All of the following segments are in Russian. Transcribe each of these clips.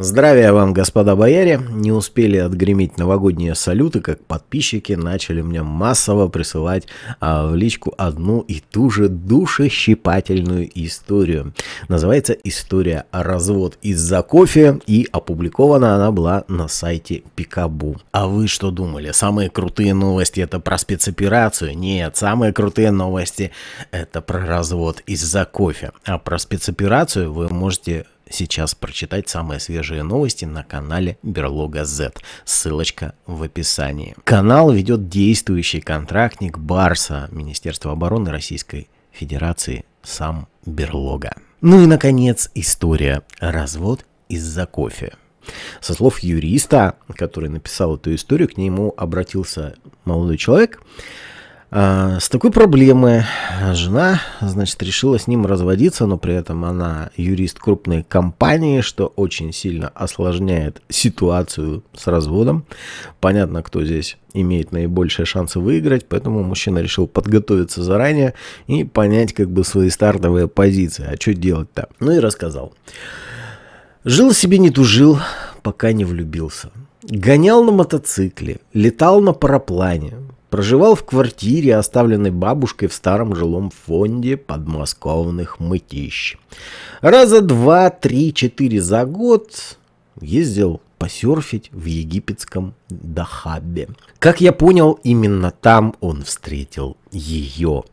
Здравия вам, господа бояре! Не успели отгреметь новогодние салюты, как подписчики начали мне массово присылать а, в личку одну и ту же душещипательную историю. Называется «История развод из-за кофе» и опубликована она была на сайте Пикабу. А вы что думали? Самые крутые новости это про спецоперацию? Нет, самые крутые новости это про развод из-за кофе. А про спецоперацию вы можете сейчас прочитать самые свежие новости на канале Берлога Z. Ссылочка в описании. Канал ведет действующий контрактник Барса, Министерства обороны Российской Федерации, сам Берлога. Ну и, наконец, история. Развод из-за кофе. Со слов юриста, который написал эту историю, к нему обратился молодой человек, с такой проблемой жена, значит, решила с ним разводиться, но при этом она юрист крупной компании, что очень сильно осложняет ситуацию с разводом. Понятно, кто здесь имеет наибольшие шансы выиграть, поэтому мужчина решил подготовиться заранее и понять как бы свои стартовые позиции. А что делать-то? Ну и рассказал. Жил себе не тужил, пока не влюбился. Гонял на мотоцикле, летал на параплане, Проживал в квартире, оставленной бабушкой в старом жилом фонде подмосковных мытищ. Раза два, три, четыре за год ездил посерфить в египетском Дахабе. Как я понял, именно там он встретил ее.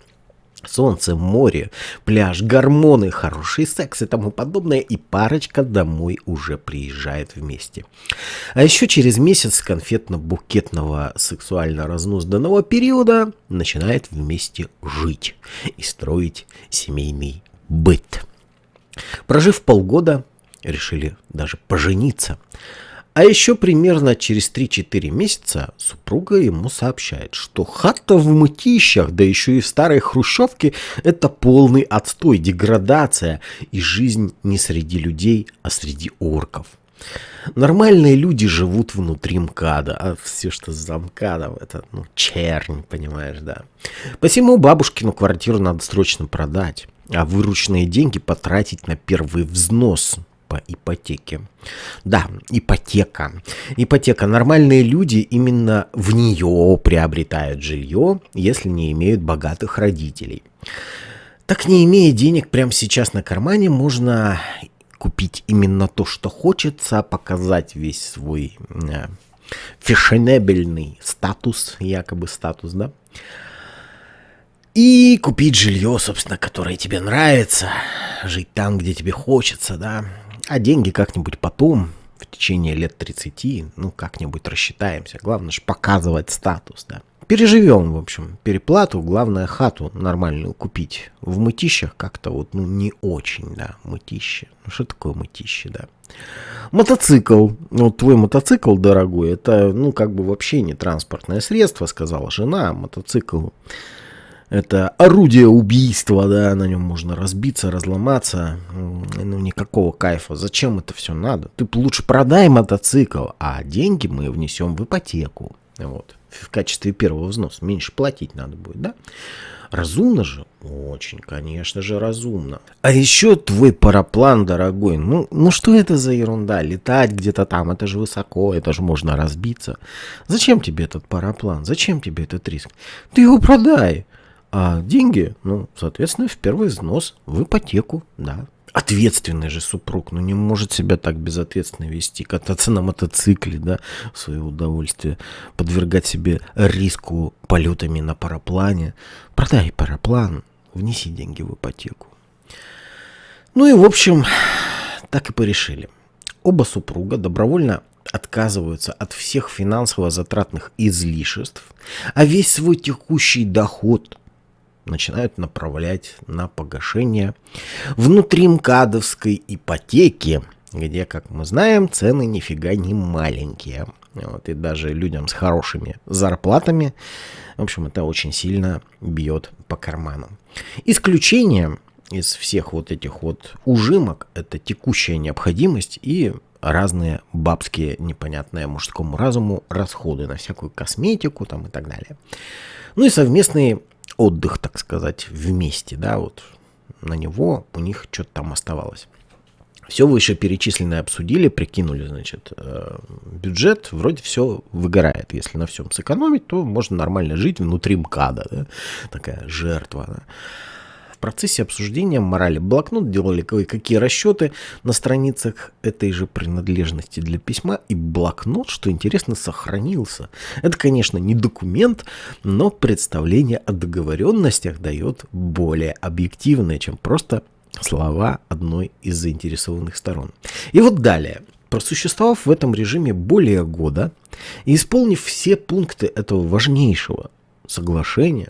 Солнце, море, пляж, гормоны, хороший секс и тому подобное, и парочка домой уже приезжает вместе. А еще через месяц конфетно-букетного сексуально-разнузданного периода начинает вместе жить и строить семейный быт. Прожив полгода, решили даже пожениться – а еще примерно через 3-4 месяца супруга ему сообщает, что хата в мытищах, да еще и в старой хрущевке, это полный отстой, деградация и жизнь не среди людей, а среди орков. Нормальные люди живут внутри МКАДа, а все, что за МКАДом, это, ну, чернь, понимаешь, да. Посему бабушкину квартиру надо срочно продать, а вырученные деньги потратить на первый взнос, по ипотеке. Да, ипотека. Ипотека. Нормальные люди именно в нее приобретают жилье, если не имеют богатых родителей. Так не имея денег прямо сейчас на кармане, можно купить именно то, что хочется, показать весь свой э, фешенебельный статус, якобы статус, да, и купить жилье, собственно, которое тебе нравится, жить там, где тебе хочется, да, а деньги как-нибудь потом, в течение лет 30, ну, как-нибудь рассчитаемся. Главное же показывать статус, да. Переживем, в общем, переплату, главное хату нормальную купить. В мытищах как-то вот, ну, не очень, да, мытище. Ну, что такое мытище, да? Мотоцикл. Вот твой мотоцикл, дорогой, это, ну, как бы вообще не транспортное средство, сказала жена. Мотоцикл это орудие убийства, да, на нем можно разбиться, разломаться, ну никакого кайфа. Зачем это все надо? Ты лучше продай мотоцикл, а деньги мы внесем в ипотеку, вот, в качестве первого взноса. Меньше платить надо будет, да? Разумно же? Очень, конечно же, разумно. А еще твой параплан, дорогой, ну, ну что это за ерунда? Летать где-то там, это же высоко, это же можно разбиться. Зачем тебе этот параплан? Зачем тебе этот риск? Ты его продай. А деньги, ну, соответственно, в первый взнос, в ипотеку, да. Ответственный же супруг, ну не может себя так безответственно вести, кататься на мотоцикле, да, в свое удовольствие, подвергать себе риску полетами на параплане. Продай параплан, внеси деньги в ипотеку. Ну и, в общем, так и порешили. Оба супруга добровольно отказываются от всех финансово-затратных излишеств, а весь свой текущий доход – начинают направлять на погашение внутримкадовской ипотеки, где, как мы знаем, цены нифига не маленькие. Вот, и даже людям с хорошими зарплатами, в общем, это очень сильно бьет по карманам. Исключением из всех вот этих вот ужимок это текущая необходимость и разные бабские, непонятные мужскому разуму расходы на всякую косметику там и так далее. Ну и совместные отдых, так сказать, вместе, да, вот на него у них что-то там оставалось. Все вышеперечисленное обсудили, прикинули, значит, э, бюджет, вроде все выгорает. Если на всем сэкономить, то можно нормально жить внутри МКАДа, да? такая жертва. Да? В процессе обсуждения морали блокнот делали кое-какие расчеты на страницах этой же принадлежности для письма, и блокнот, что интересно, сохранился. Это, конечно, не документ, но представление о договоренностях дает более объективное, чем просто слова одной из заинтересованных сторон. И вот далее. Просуществовав в этом режиме более года и исполнив все пункты этого важнейшего соглашения,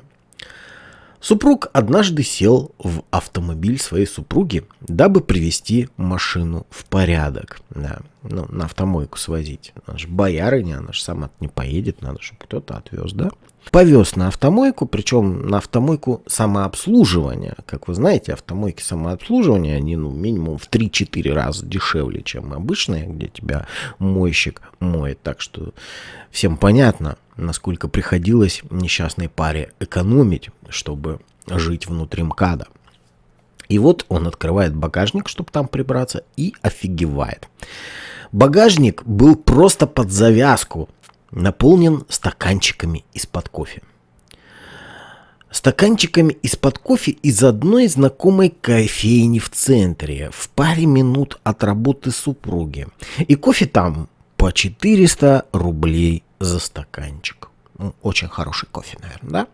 супруг однажды сел в автомобиль своей супруги, дабы привести машину в порядок. Да, ну, на автомойку свозить. Она же боярыня, она же сама не поедет, надо, чтобы кто-то отвез, да? повез на автомойку, причем на автомойку самообслуживания. Как вы знаете, автомойки самообслуживания, они ну, минимум в 3-4 раза дешевле, чем обычные, где тебя мойщик моет. Так что всем понятно, насколько приходилось несчастной паре экономить, чтобы жить внутри МКАДа. И вот он открывает багажник, чтобы там прибраться, и офигевает. Багажник был просто под завязку наполнен стаканчиками из-под кофе. Стаканчиками из-под кофе из одной знакомой кофейни в центре, в паре минут от работы супруги. И кофе там по 400 рублей за стаканчик. Ну, очень хороший кофе, наверное, да?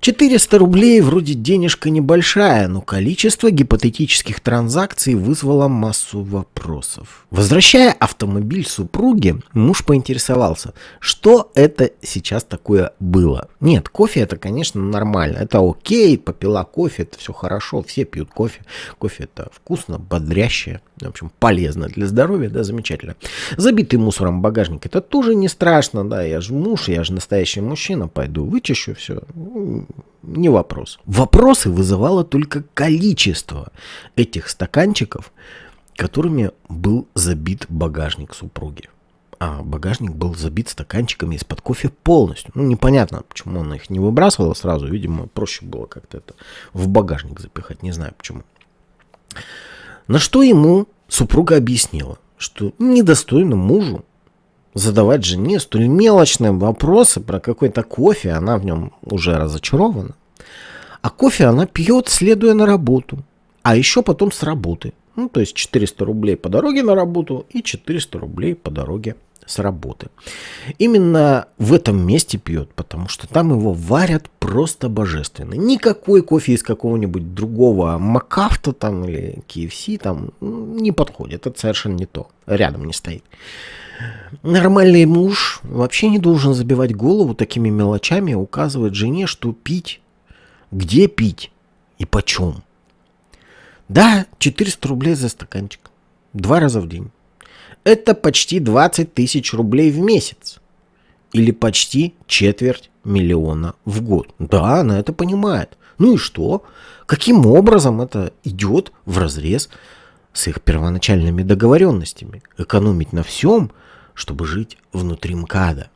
400 рублей вроде денежка небольшая, но количество гипотетических транзакций вызвало массу вопросов. Возвращая автомобиль супруге, муж поинтересовался, что это сейчас такое было. Нет, кофе это, конечно, нормально, это окей, попила кофе, это все хорошо, все пьют кофе. Кофе это вкусно, бодрящее, в общем, полезно для здоровья, да, замечательно. Забитый мусором багажник, это тоже не страшно, да, я же муж, я же настоящий мужчина, пойду вычищу все, не вопрос. Вопросы вызывало только количество этих стаканчиков, которыми был забит багажник супруги. А багажник был забит стаканчиками из-под кофе полностью. Ну, непонятно, почему он их не выбрасывал сразу. Видимо, проще было как-то это в багажник запихать. Не знаю почему. На что ему супруга объяснила, что недостойно мужу задавать жене столь мелочные вопросы про какой-то кофе, она в нем уже разочарована. А кофе она пьет, следуя на работу, а еще потом с работы. Ну, то есть 400 рублей по дороге на работу и 400 рублей по дороге с работы. Именно в этом месте пьет, потому что там его варят просто божественно. Никакой кофе из какого-нибудь другого Макафта там или KFC там не подходит. Это совершенно не то. Рядом не стоит. Нормальный муж вообще не должен забивать голову такими мелочами, указывать жене, что пить, где пить и почем. Да, 400 рублей за стаканчик. Два раза в день. Это почти 20 тысяч рублей в месяц. Или почти четверть миллиона в год. Да, она это понимает. Ну и что? Каким образом это идет в разрез с их первоначальными договоренностями? Экономить на всем – чтобы жить внутри МКАДа.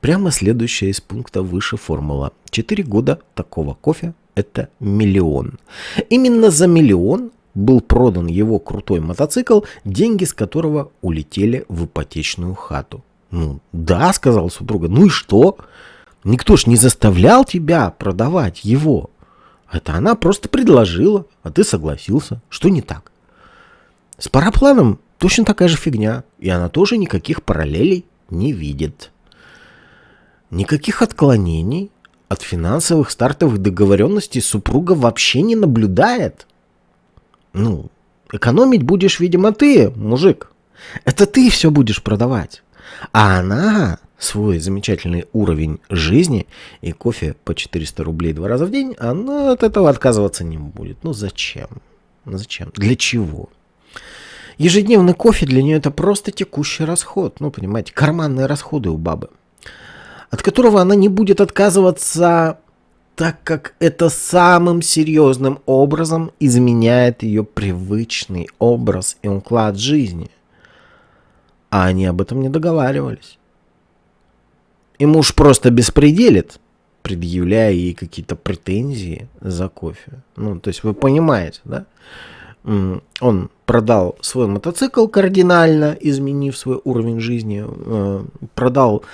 Прямо следующая из пункта выше формула. Четыре года такого кофе – это миллион. Именно за миллион был продан его крутой мотоцикл, деньги с которого улетели в ипотечную хату. Ну, да, сказал супруга, ну и что? Никто ж не заставлял тебя продавать его. Это она просто предложила, а ты согласился. Что не так? С парапланом точно такая же фигня, и она тоже никаких параллелей не видит. Никаких отклонений от финансовых стартовых договоренностей супруга вообще не наблюдает. Ну, экономить будешь, видимо, ты, мужик. Это ты все будешь продавать. А она свой замечательный уровень жизни и кофе по 400 рублей два раза в день, она от этого отказываться не будет. Ну зачем? Зачем? Для чего? Ежедневный кофе для нее это просто текущий расход. Ну, понимаете, карманные расходы у бабы. От которого она не будет отказываться, так как это самым серьезным образом изменяет ее привычный образ и уклад жизни. А они об этом не договаривались. И муж просто беспределит, предъявляя ей какие-то претензии за кофе. Ну, то есть вы понимаете, да? Он продал свой мотоцикл кардинально, изменив свой уровень жизни, э, продал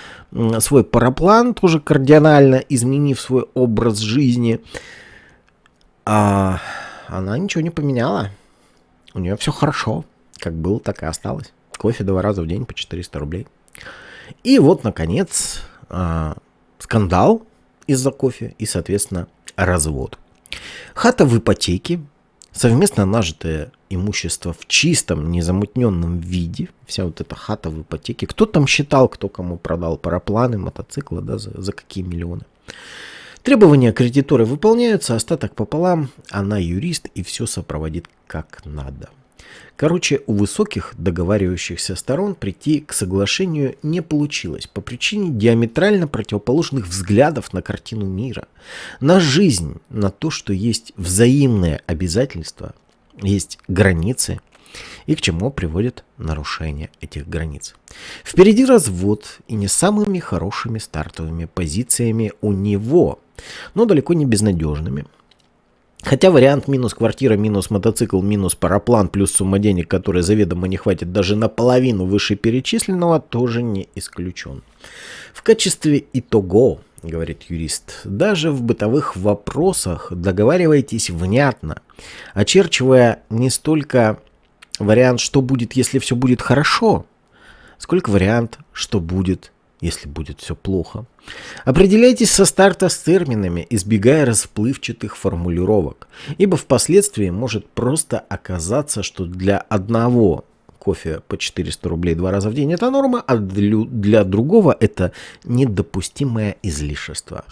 свой параплан тоже кардинально, изменив свой образ жизни. А она ничего не поменяла. У нее все хорошо. Как было, так и осталось. Кофе два раза в день по 400 рублей. И вот, наконец, а, скандал из-за кофе и, соответственно, развод. Хата в ипотеке, совместно нажитое имущество в чистом, незамутненном виде, вся вот эта хата в ипотеке. Кто там считал, кто кому продал парапланы, мотоциклы, да, за, за какие миллионы. Требования кредитора выполняются, остаток пополам, она юрист и все сопроводит как надо. Короче, у высоких договаривающихся сторон прийти к соглашению не получилось по причине диаметрально противоположных взглядов на картину мира, на жизнь, на то, что есть взаимные обязательства, есть границы и к чему приводит нарушение этих границ. Впереди развод и не самыми хорошими стартовыми позициями у него, но далеко не безнадежными – Хотя вариант минус квартира, минус мотоцикл, минус параплан, плюс сумма денег, которая заведомо не хватит даже наполовину вышеперечисленного, тоже не исключен. В качестве итого, говорит юрист, даже в бытовых вопросах договаривайтесь внятно, очерчивая не столько вариант, что будет, если все будет хорошо, сколько вариант, что будет, если будет все плохо. Определяйтесь со старта с терминами, избегая расплывчатых формулировок, ибо впоследствии может просто оказаться, что для одного кофе по 400 рублей два раза в день это норма, а для другого это недопустимое излишество.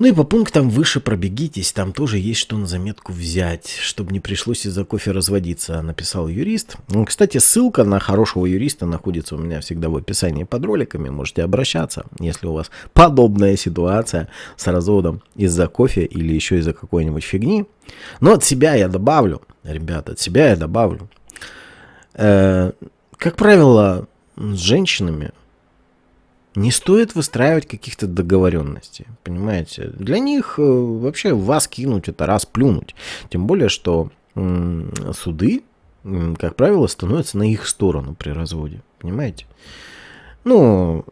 Ну и по пунктам выше пробегитесь, там тоже есть что на заметку взять, чтобы не пришлось из-за кофе разводиться, написал юрист. Ну, кстати, ссылка на хорошего юриста находится у меня всегда в описании под роликами, можете обращаться, если у вас подобная ситуация с разводом из-за кофе или еще из-за какой-нибудь фигни. Но от себя я добавлю, ребята, от себя я добавлю. Э, как правило, с женщинами не стоит выстраивать каких-то договоренностей, понимаете? Для них э, вообще вас кинуть это раз плюнуть. Тем более, что суды, как правило, становятся на их сторону при разводе, понимаете? Ну,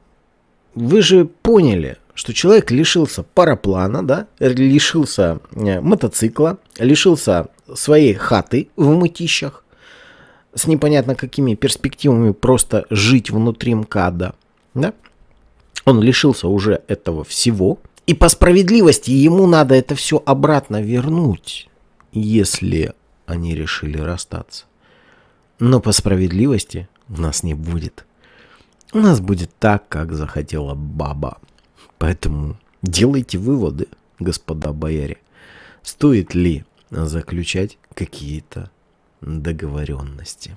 вы же поняли, что человек лишился параплана, да, лишился э, мотоцикла, лишился своей хаты в мытищах, с непонятно какими перспективами просто жить внутри МКАДа, да, он лишился уже этого всего. И по справедливости ему надо это все обратно вернуть, если они решили расстаться. Но по справедливости у нас не будет. У нас будет так, как захотела баба. Поэтому делайте выводы, господа бояре. Стоит ли заключать какие-то договоренности?